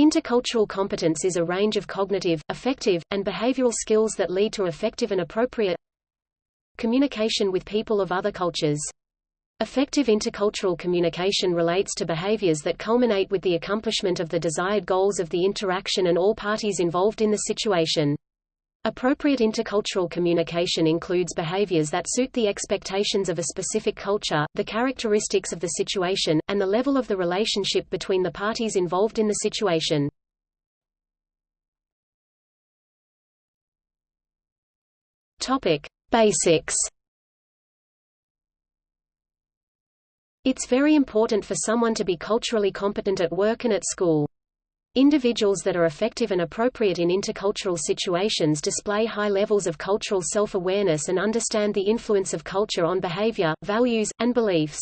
Intercultural competence is a range of cognitive, affective, and behavioral skills that lead to effective and appropriate communication with people of other cultures. Effective intercultural communication relates to behaviors that culminate with the accomplishment of the desired goals of the interaction and all parties involved in the situation. Appropriate intercultural communication includes behaviors that suit the expectations of a specific culture, the characteristics of the situation, and the level of the relationship between the parties involved in the situation. Topic: Basics It's very important for someone to be culturally competent at work and at school. Individuals that are effective and appropriate in intercultural situations display high levels of cultural self-awareness and understand the influence of culture on behavior, values, and beliefs.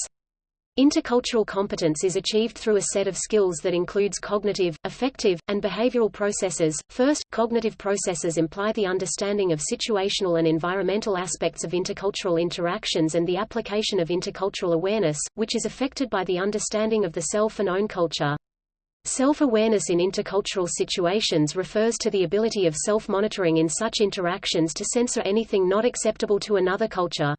Intercultural competence is achieved through a set of skills that includes cognitive, affective, and behavioral processes. First, cognitive processes imply the understanding of situational and environmental aspects of intercultural interactions and the application of intercultural awareness, which is affected by the understanding of the self and own culture. Self-awareness in intercultural situations refers to the ability of self-monitoring in such interactions to censor anything not acceptable to another culture.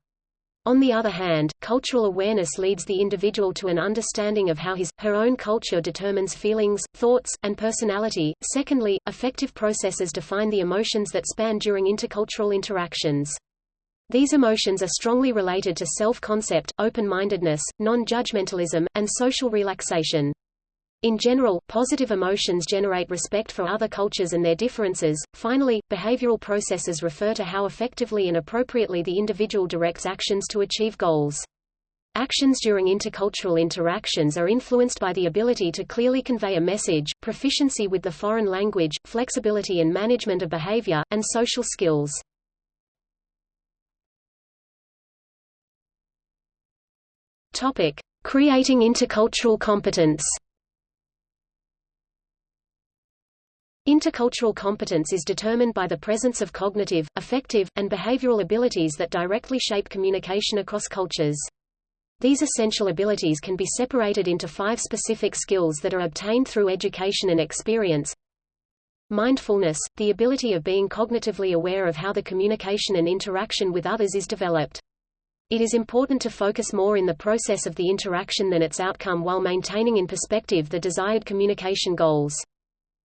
On the other hand, cultural awareness leads the individual to an understanding of how his, her own culture determines feelings, thoughts, and personality. Secondly, affective processes define the emotions that span during intercultural interactions. These emotions are strongly related to self-concept, open-mindedness, non-judgmentalism, and social relaxation. In general, positive emotions generate respect for other cultures and their differences. Finally, behavioral processes refer to how effectively and appropriately the individual directs actions to achieve goals. Actions during intercultural interactions are influenced by the ability to clearly convey a message, proficiency with the foreign language, flexibility and management of behavior, and social skills. Topic: Creating intercultural competence. Intercultural competence is determined by the presence of cognitive, affective, and behavioral abilities that directly shape communication across cultures. These essential abilities can be separated into five specific skills that are obtained through education and experience. Mindfulness, the ability of being cognitively aware of how the communication and interaction with others is developed. It is important to focus more in the process of the interaction than its outcome while maintaining in perspective the desired communication goals.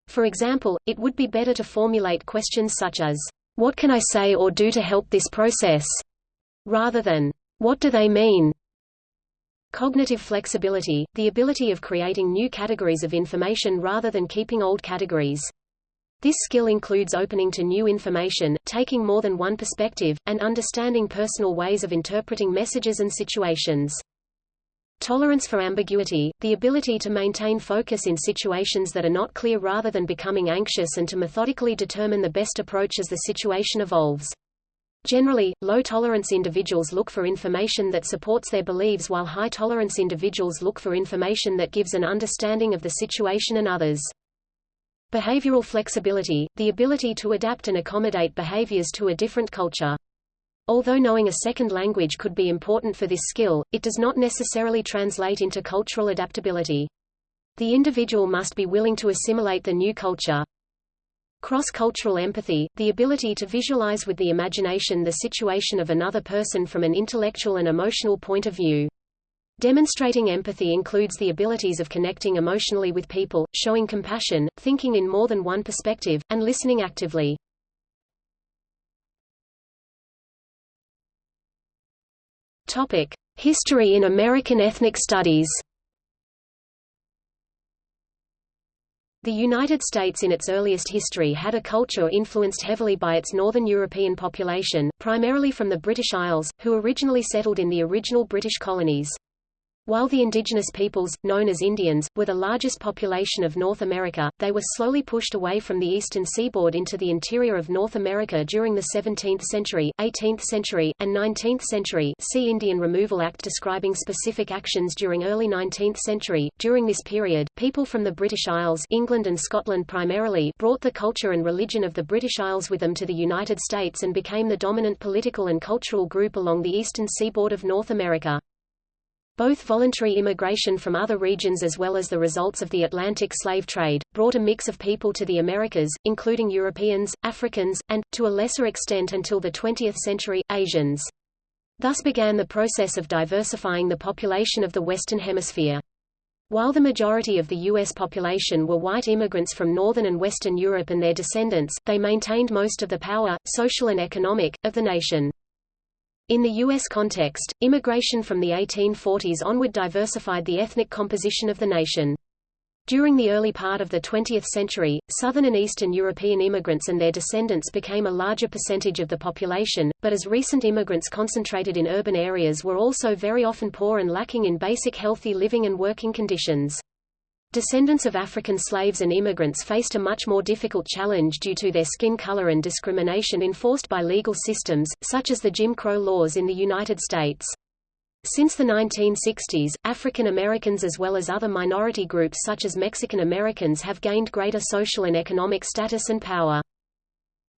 For example, it would be better to formulate questions such as, what can I say or do to help this process? rather than, what do they mean? Cognitive flexibility, the ability of creating new categories of information rather than keeping old categories. This skill includes opening to new information, taking more than one perspective, and understanding personal ways of interpreting messages and situations. Tolerance for ambiguity, the ability to maintain focus in situations that are not clear rather than becoming anxious and to methodically determine the best approach as the situation evolves. Generally, low-tolerance individuals look for information that supports their beliefs while high-tolerance individuals look for information that gives an understanding of the situation and others. Behavioral flexibility, the ability to adapt and accommodate behaviors to a different culture. Although knowing a second language could be important for this skill, it does not necessarily translate into cultural adaptability. The individual must be willing to assimilate the new culture. Cross-cultural empathy, the ability to visualize with the imagination the situation of another person from an intellectual and emotional point of view. Demonstrating empathy includes the abilities of connecting emotionally with people, showing compassion, thinking in more than one perspective, and listening actively. History in American ethnic studies. The United States in its earliest history had a culture influenced heavily by its northern European population, primarily from the British Isles, who originally settled in the original British colonies. While the indigenous peoples, known as Indians, were the largest population of North America, they were slowly pushed away from the eastern seaboard into the interior of North America during the 17th century, 18th century, and 19th century see Indian Removal Act describing specific actions during early 19th century. During this period, people from the British Isles England and Scotland primarily brought the culture and religion of the British Isles with them to the United States and became the dominant political and cultural group along the eastern seaboard of North America. Both voluntary immigration from other regions as well as the results of the Atlantic slave trade, brought a mix of people to the Americas, including Europeans, Africans, and, to a lesser extent until the 20th century, Asians. Thus began the process of diversifying the population of the Western Hemisphere. While the majority of the U.S. population were white immigrants from Northern and Western Europe and their descendants, they maintained most of the power, social and economic, of the nation. In the U.S. context, immigration from the 1840s onward diversified the ethnic composition of the nation. During the early part of the 20th century, Southern and Eastern European immigrants and their descendants became a larger percentage of the population, but as recent immigrants concentrated in urban areas were also very often poor and lacking in basic healthy living and working conditions. Descendants of African slaves and immigrants faced a much more difficult challenge due to their skin color and discrimination enforced by legal systems, such as the Jim Crow laws in the United States. Since the 1960s, African Americans as well as other minority groups such as Mexican Americans have gained greater social and economic status and power.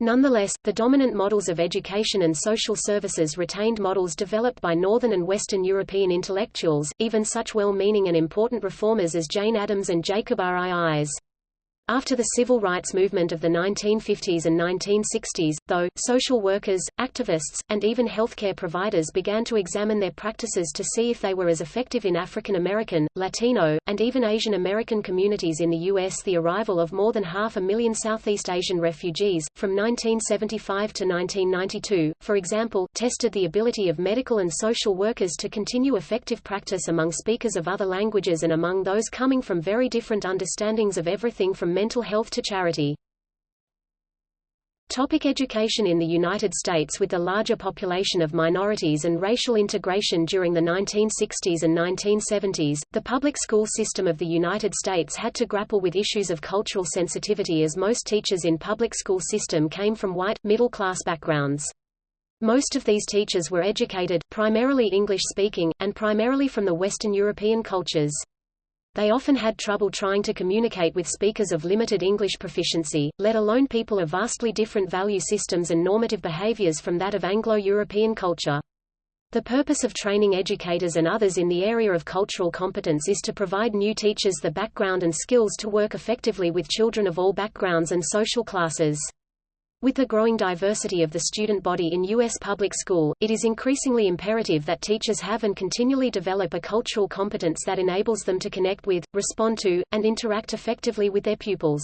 Nonetheless, the dominant models of education and social services retained models developed by Northern and Western European intellectuals, even such well-meaning and important reformers as Jane Addams and Jacob R. I. After the civil rights movement of the 1950s and 1960s, though, social workers, activists, and even healthcare providers began to examine their practices to see if they were as effective in African American, Latino, and even Asian American communities in the U.S. The arrival of more than half a million Southeast Asian refugees, from 1975 to 1992, for example, tested the ability of medical and social workers to continue effective practice among speakers of other languages and among those coming from very different understandings of everything from mental health to charity. Topic education In the United States with the larger population of minorities and racial integration during the 1960s and 1970s, the public school system of the United States had to grapple with issues of cultural sensitivity as most teachers in public school system came from white, middle-class backgrounds. Most of these teachers were educated, primarily English-speaking, and primarily from the Western European cultures. They often had trouble trying to communicate with speakers of limited English proficiency, let alone people of vastly different value systems and normative behaviors from that of Anglo-European culture. The purpose of training educators and others in the area of cultural competence is to provide new teachers the background and skills to work effectively with children of all backgrounds and social classes. With the growing diversity of the student body in U.S. public school, it is increasingly imperative that teachers have and continually develop a cultural competence that enables them to connect with, respond to, and interact effectively with their pupils.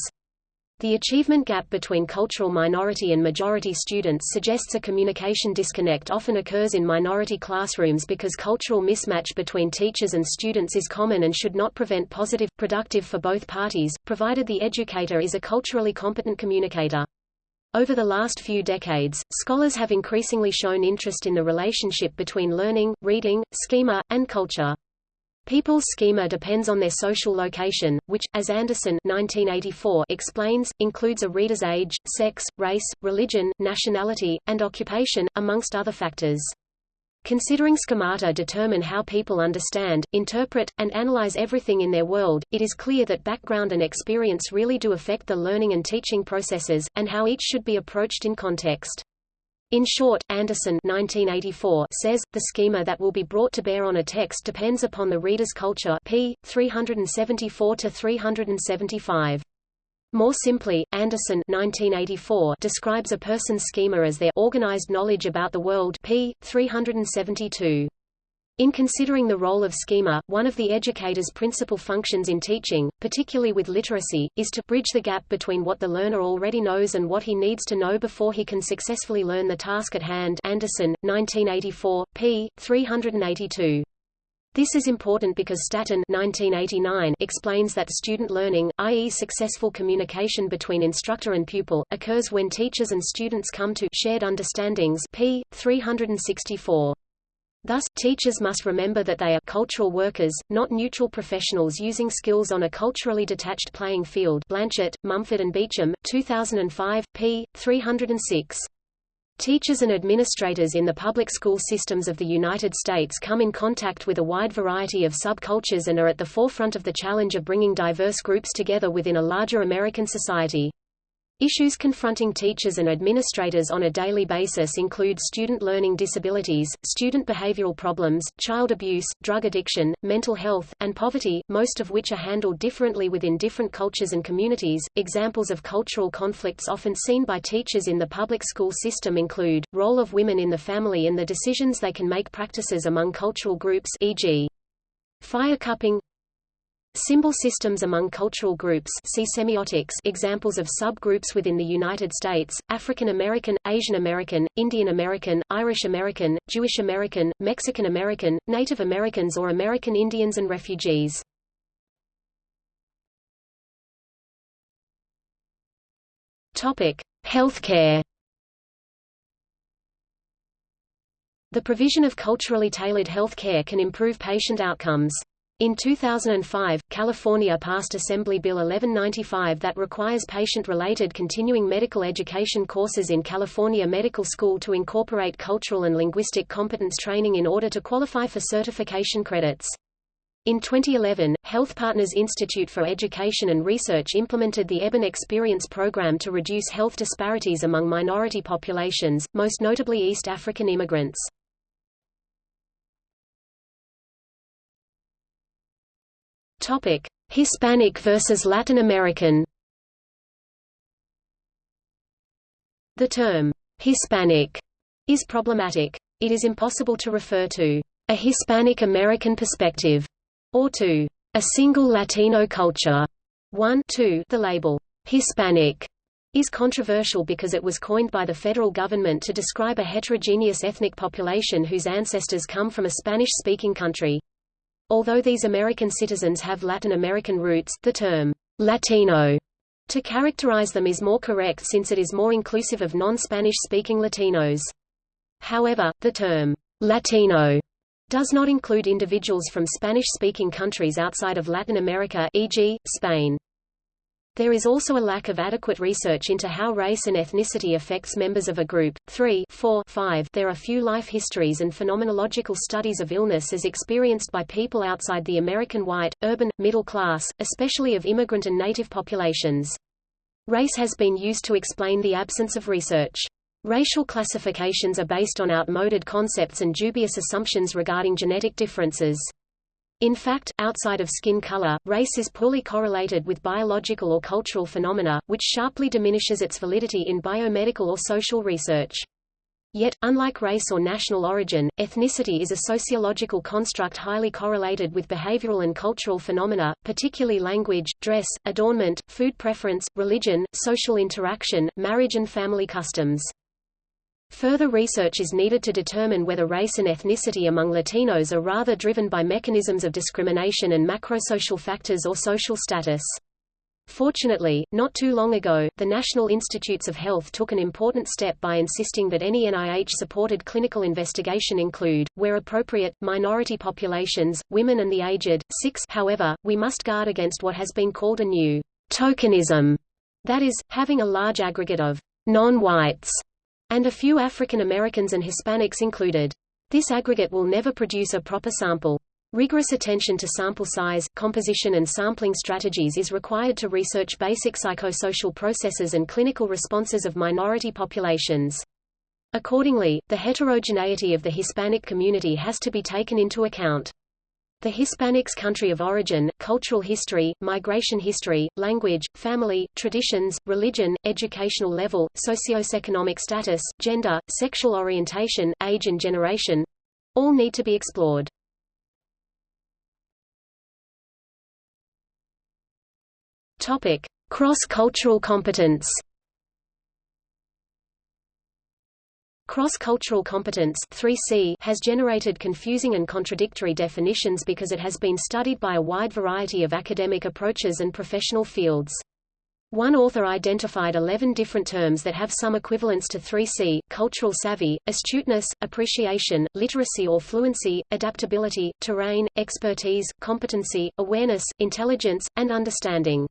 The achievement gap between cultural minority and majority students suggests a communication disconnect often occurs in minority classrooms because cultural mismatch between teachers and students is common and should not prevent positive, productive for both parties, provided the educator is a culturally competent communicator. Over the last few decades, scholars have increasingly shown interest in the relationship between learning, reading, schema, and culture. People's schema depends on their social location, which, as Anderson 1984 explains, includes a reader's age, sex, race, religion, nationality, and occupation, amongst other factors. Considering schemata determine how people understand, interpret, and analyze everything in their world, it is clear that background and experience really do affect the learning and teaching processes, and how each should be approached in context. In short, Anderson 1984 says, the schema that will be brought to bear on a text depends upon the reader's culture p. 374–375. More simply, Anderson 1984 describes a person's schema as their organized knowledge about the world p. 372. In considering the role of schema, one of the educator's principal functions in teaching, particularly with literacy, is to bridge the gap between what the learner already knows and what he needs to know before he can successfully learn the task at hand Anderson, 1984, p. 382. This is important because Staton 1989 explains that student learning, i.e. successful communication between instructor and pupil, occurs when teachers and students come to shared understandings p. 364. Thus, teachers must remember that they are cultural workers, not neutral professionals using skills on a culturally detached playing field Blanchett, Mumford and Beachum, 2005, p. 306. Teachers and administrators in the public school systems of the United States come in contact with a wide variety of subcultures and are at the forefront of the challenge of bringing diverse groups together within a larger American society. Issues confronting teachers and administrators on a daily basis include student learning disabilities, student behavioral problems, child abuse, drug addiction, mental health, and poverty, most of which are handled differently within different cultures and communities. Examples of cultural conflicts often seen by teachers in the public school system include role of women in the family and the decisions they can make practices among cultural groups e.g. fire cupping, Symbol systems among cultural groups see semiotics examples of subgroups within the United States, African American, Asian American, Indian American, Irish American, Jewish American, Mexican American, Native Americans or American Indians and refugees. Healthcare The provision of culturally tailored health care can improve patient outcomes. In 2005, California passed Assembly Bill 1195 that requires patient-related continuing medical education courses in California Medical School to incorporate cultural and linguistic competence training in order to qualify for certification credits. In 2011, Health Partners Institute for Education and Research implemented the EBIN Experience program to reduce health disparities among minority populations, most notably East African immigrants. Topic: Hispanic versus Latin American. The term Hispanic is problematic. It is impossible to refer to a Hispanic American perspective or to a single Latino culture. 1 2 The label Hispanic is controversial because it was coined by the federal government to describe a heterogeneous ethnic population whose ancestors come from a Spanish-speaking country. Although these American citizens have Latin American roots, the term Latino to characterize them is more correct since it is more inclusive of non-Spanish speaking Latinos. However, the term Latino does not include individuals from Spanish-speaking countries outside of Latin America e.g., Spain. There is also a lack of adequate research into how race and ethnicity affects members of a group. 3 4 5 There are few life histories and phenomenological studies of illness as experienced by people outside the American white, urban, middle class, especially of immigrant and native populations. Race has been used to explain the absence of research. Racial classifications are based on outmoded concepts and dubious assumptions regarding genetic differences. In fact, outside of skin color, race is poorly correlated with biological or cultural phenomena, which sharply diminishes its validity in biomedical or social research. Yet, unlike race or national origin, ethnicity is a sociological construct highly correlated with behavioral and cultural phenomena, particularly language, dress, adornment, food preference, religion, social interaction, marriage and family customs. Further research is needed to determine whether race and ethnicity among Latinos are rather driven by mechanisms of discrimination and macrosocial factors or social status. Fortunately, not too long ago, the National Institutes of Health took an important step by insisting that any NIH-supported clinical investigation include, where appropriate, minority populations, women and the aged. 6 However, we must guard against what has been called a new tokenism, that is, having a large aggregate of non-whites and a few African Americans and Hispanics included. This aggregate will never produce a proper sample. Rigorous attention to sample size, composition and sampling strategies is required to research basic psychosocial processes and clinical responses of minority populations. Accordingly, the heterogeneity of the Hispanic community has to be taken into account. The Hispanics' country of origin, cultural history, migration history, language, family, traditions, religion, educational level, socioeconomic status, gender, sexual orientation, age and generation—all need to be explored. Cross-cultural competence Cross-cultural competence 3C has generated confusing and contradictory definitions because it has been studied by a wide variety of academic approaches and professional fields. One author identified 11 different terms that have some equivalence to 3C, cultural savvy, astuteness, appreciation, literacy or fluency, adaptability, terrain, expertise, competency, awareness, intelligence, and understanding.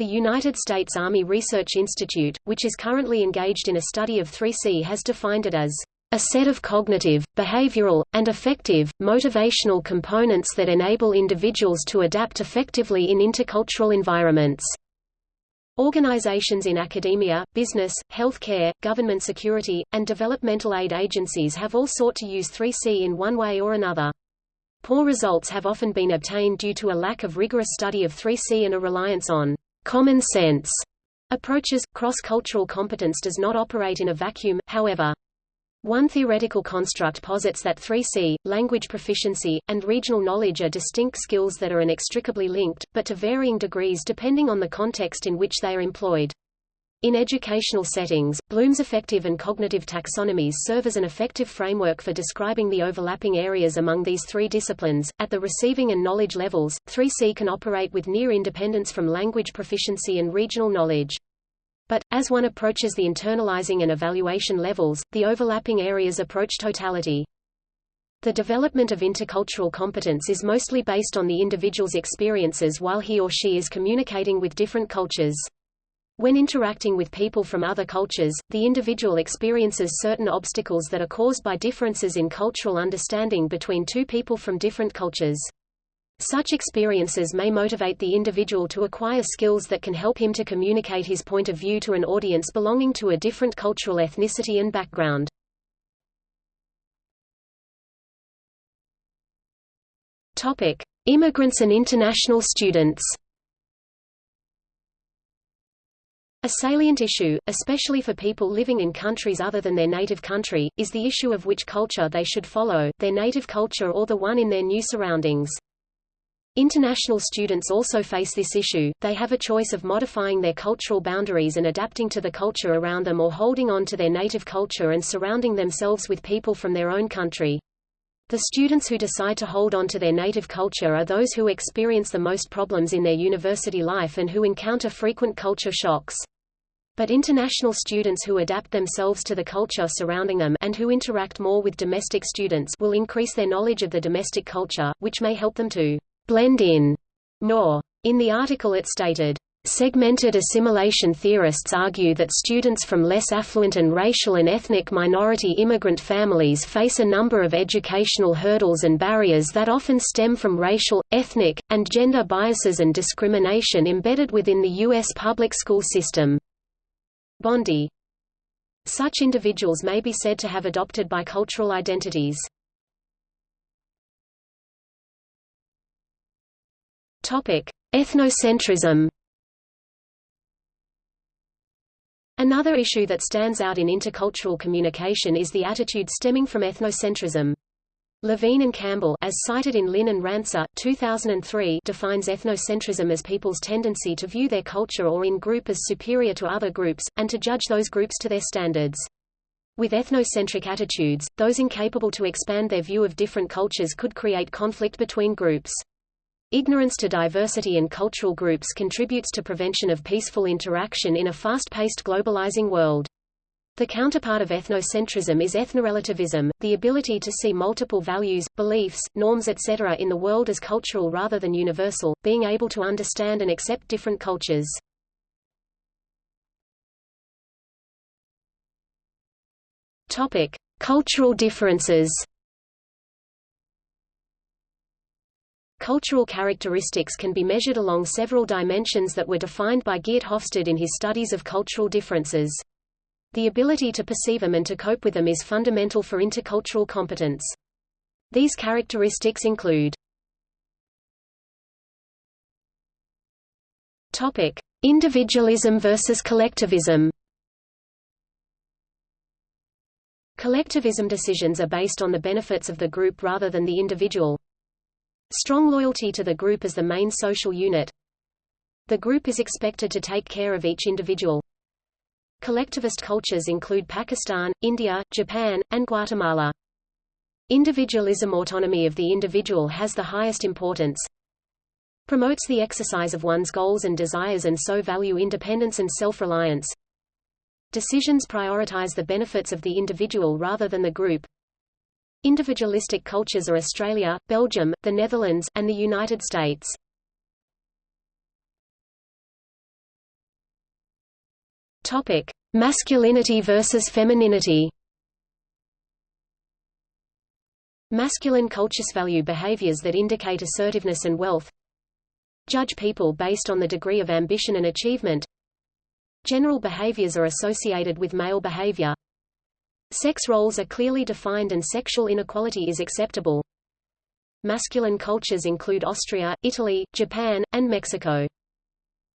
The United States Army Research Institute, which is currently engaged in a study of 3C has defined it as a set of cognitive, behavioral, and affective, motivational components that enable individuals to adapt effectively in intercultural environments. Organizations in academia, business, healthcare, government security, and developmental aid agencies have all sought to use 3C in one way or another. Poor results have often been obtained due to a lack of rigorous study of 3C and a reliance on common sense approaches. Cross-cultural competence does not operate in a vacuum, however. One theoretical construct posits that 3C, language proficiency, and regional knowledge are distinct skills that are inextricably linked, but to varying degrees depending on the context in which they are employed. In educational settings, Bloom's affective and cognitive taxonomies serve as an effective framework for describing the overlapping areas among these three disciplines. At the receiving and knowledge levels, 3C can operate with near independence from language proficiency and regional knowledge. But, as one approaches the internalizing and evaluation levels, the overlapping areas approach totality. The development of intercultural competence is mostly based on the individual's experiences while he or she is communicating with different cultures. When interacting with people from other cultures, the individual experiences certain obstacles that are caused by differences in cultural understanding between two people from different cultures. Such experiences may motivate the individual to acquire skills that can help him to communicate his point of view to an audience belonging to a different cultural ethnicity and background. Topic: Immigrants and international students. A salient issue, especially for people living in countries other than their native country, is the issue of which culture they should follow, their native culture or the one in their new surroundings. International students also face this issue, they have a choice of modifying their cultural boundaries and adapting to the culture around them or holding on to their native culture and surrounding themselves with people from their own country. The students who decide to hold on to their native culture are those who experience the most problems in their university life and who encounter frequent culture shocks. But international students who adapt themselves to the culture surrounding them and who interact more with domestic students will increase their knowledge of the domestic culture, which may help them to blend in more. In the article it stated, Segmented assimilation theorists argue that students from less affluent and racial and ethnic minority immigrant families face a number of educational hurdles and barriers that often stem from racial, ethnic, and gender biases and discrimination embedded within the U.S. public school system. Bondi Such individuals may be said to have adopted bicultural identities. Ethnocentrism. Another issue that stands out in intercultural communication is the attitude stemming from ethnocentrism. Levine and Campbell as cited in Lin and Rancer, 2003 defines ethnocentrism as people's tendency to view their culture or in-group as superior to other groups, and to judge those groups to their standards. With ethnocentric attitudes, those incapable to expand their view of different cultures could create conflict between groups. Ignorance to diversity and cultural groups contributes to prevention of peaceful interaction in a fast-paced globalizing world. The counterpart of ethnocentrism is ethnorelativism, the ability to see multiple values, beliefs, norms etc. in the world as cultural rather than universal, being able to understand and accept different cultures. Topic: Cultural differences. Cultural characteristics can be measured along several dimensions that were defined by Geert Hofstede in his studies of cultural differences. The ability to perceive them and to cope with them is fundamental for intercultural competence. These characteristics include Topic: Individualism versus collectivism. Collectivism decisions are based on the benefits of the group rather than the individual. Strong loyalty to the group as the main social unit. The group is expected to take care of each individual. Collectivist cultures include Pakistan, India, Japan, and Guatemala. Individualism autonomy of the individual has the highest importance. Promotes the exercise of one's goals and desires and so value independence and self-reliance. Decisions prioritize the benefits of the individual rather than the group. Individualistic cultures are Australia, Belgium, the Netherlands, and the United States. Topic: Masculinity versus femininity. Masculine cultures value behaviors that indicate assertiveness and wealth. Judge people based on the degree of ambition and achievement. General behaviors are associated with male behavior. Sex roles are clearly defined and sexual inequality is acceptable. Masculine cultures include Austria, Italy, Japan, and Mexico.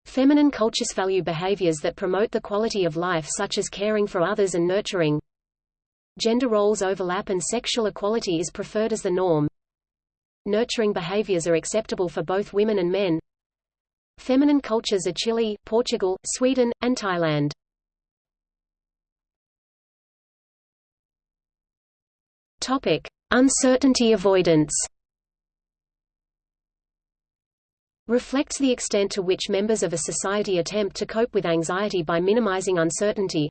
Feminine cultures value behaviors that promote the quality of life such as caring for others and nurturing. Gender roles overlap and sexual equality is preferred as the norm. Nurturing behaviors are acceptable for both women and men. Feminine cultures are Chile, Portugal, Sweden, and Thailand. Topic: Uncertainty avoidance. Reflects the extent to which members of a society attempt to cope with anxiety by minimizing uncertainty.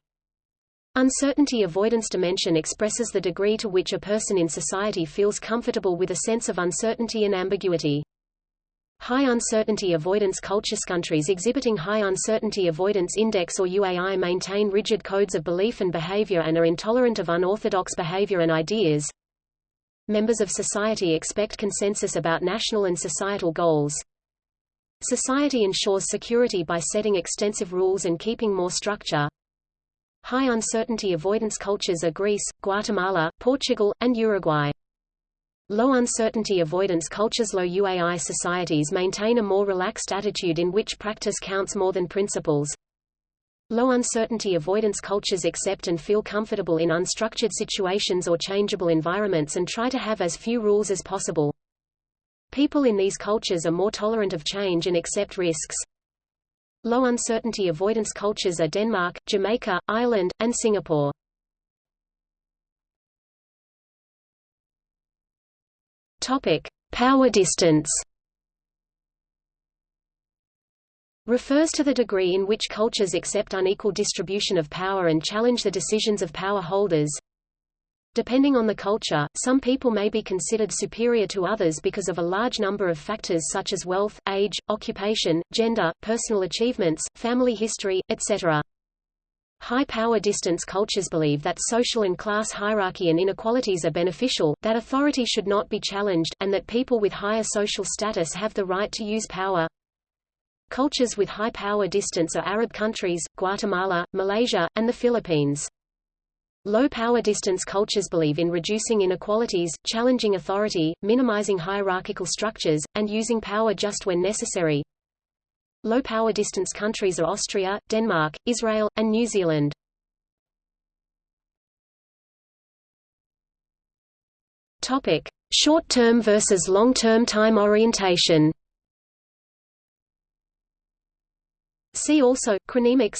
Uncertainty avoidance dimension expresses the degree to which a person in society feels comfortable with a sense of uncertainty and ambiguity. High uncertainty avoidance cultures countries exhibiting high uncertainty avoidance index or UAI maintain rigid codes of belief and behavior and are intolerant of unorthodox behavior and ideas. Members of society expect consensus about national and societal goals. Society ensures security by setting extensive rules and keeping more structure. High uncertainty avoidance cultures are Greece, Guatemala, Portugal, and Uruguay. Low uncertainty avoidance cultures Low UAI societies maintain a more relaxed attitude in which practice counts more than principles. Low uncertainty avoidance cultures accept and feel comfortable in unstructured situations or changeable environments and try to have as few rules as possible. People in these cultures are more tolerant of change and accept risks. Low uncertainty avoidance cultures are Denmark, Jamaica, Ireland, and Singapore. Topic: Power distance. Refers to the degree in which cultures accept unequal distribution of power and challenge the decisions of power holders. Depending on the culture, some people may be considered superior to others because of a large number of factors such as wealth, age, occupation, gender, personal achievements, family history, etc. High-power distance cultures believe that social and class hierarchy and inequalities are beneficial, that authority should not be challenged, and that people with higher social status have the right to use power. Cultures with high power distance are Arab countries, Guatemala, Malaysia, and the Philippines. Low-power distance cultures believe in reducing inequalities, challenging authority, minimizing hierarchical structures, and using power just when necessary. Low-power distance countries are Austria, Denmark, Israel, and New Zealand. Short-term versus long-term time orientation. See also chronemics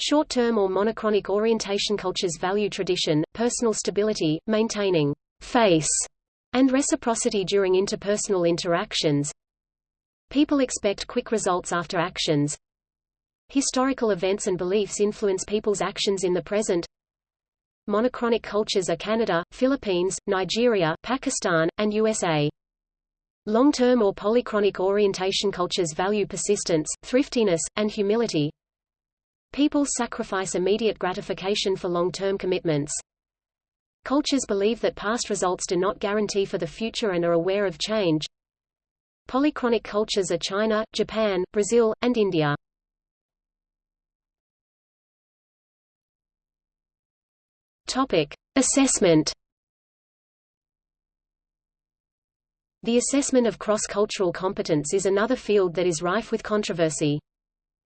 Short-term or monochronic orientation cultures value tradition, personal stability, maintaining face and reciprocity during interpersonal interactions. People expect quick results after actions. Historical events and beliefs influence people's actions in the present. Monochronic cultures are Canada, Philippines, Nigeria, Pakistan, and USA. Long-term or polychronic orientation cultures value persistence, thriftiness, and humility. People sacrifice immediate gratification for long-term commitments. Cultures believe that past results do not guarantee for the future and are aware of change. Polychronic cultures are China, Japan, Brazil, and India. Topic: Assessment. The assessment of cross-cultural competence is another field that is rife with controversy.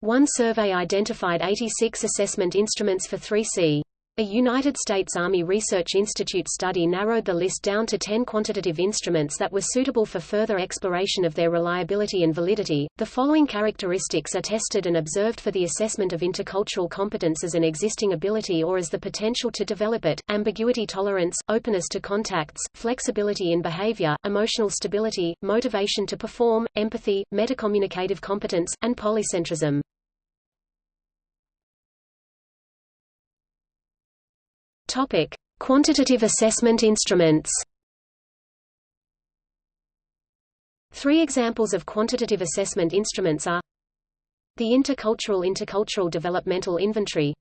One survey identified 86 assessment instruments for 3C. A United States Army Research Institute study narrowed the list down to 10 quantitative instruments that were suitable for further exploration of their reliability and validity. The following characteristics are tested and observed for the assessment of intercultural competence as an existing ability or as the potential to develop it: ambiguity tolerance, openness to contacts, flexibility in behavior, emotional stability, motivation to perform, empathy, metacommunicative competence, and polycentrism. Topic: Quantitative assessment instruments. Three examples of quantitative assessment instruments are the Intercultural Intercultural Developmental Inventory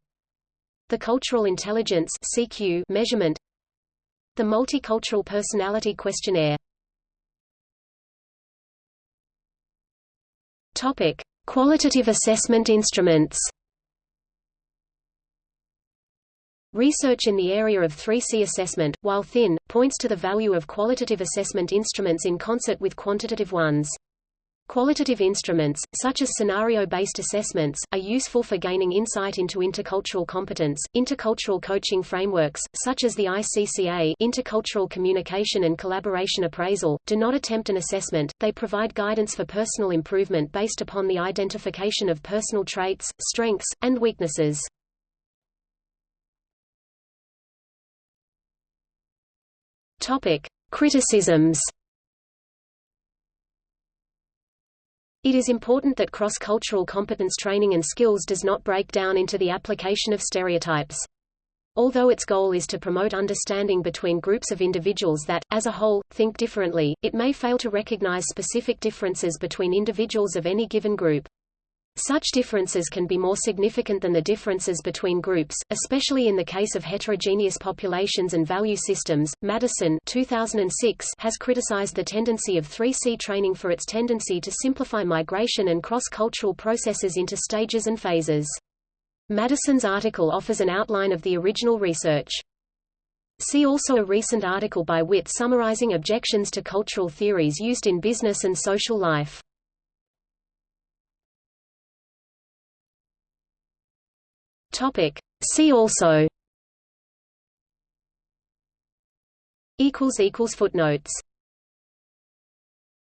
the Cultural Intelligence CQ measurement the Multicultural Personality Questionnaire Topic: Qualitative assessment instruments Research in the area of 3C assessment, while thin, points to the value of qualitative assessment instruments in concert with quantitative ones. Qualitative instruments, such as scenario-based assessments, are useful for gaining insight into intercultural competence. Intercultural coaching frameworks, such as the ICCA Intercultural Communication and Collaboration Appraisal, do not attempt an assessment, they provide guidance for personal improvement based upon the identification of personal traits, strengths, and weaknesses. Topic: Criticisms It is important that cross-cultural competence training and skills does not break down into the application of stereotypes. Although its goal is to promote understanding between groups of individuals that, as a whole, think differently, it may fail to recognize specific differences between individuals of any given group. Such differences can be more significant than the differences between groups, especially in the case of heterogeneous populations and value systems. Madison 2006 has criticized the tendency of 3C training for its tendency to simplify migration and cross-cultural processes into stages and phases. Madison's article offers an outline of the original research. See also a recent article by Witt summarizing objections to cultural theories used in business and social life. Topic. See also Equals equals footnotes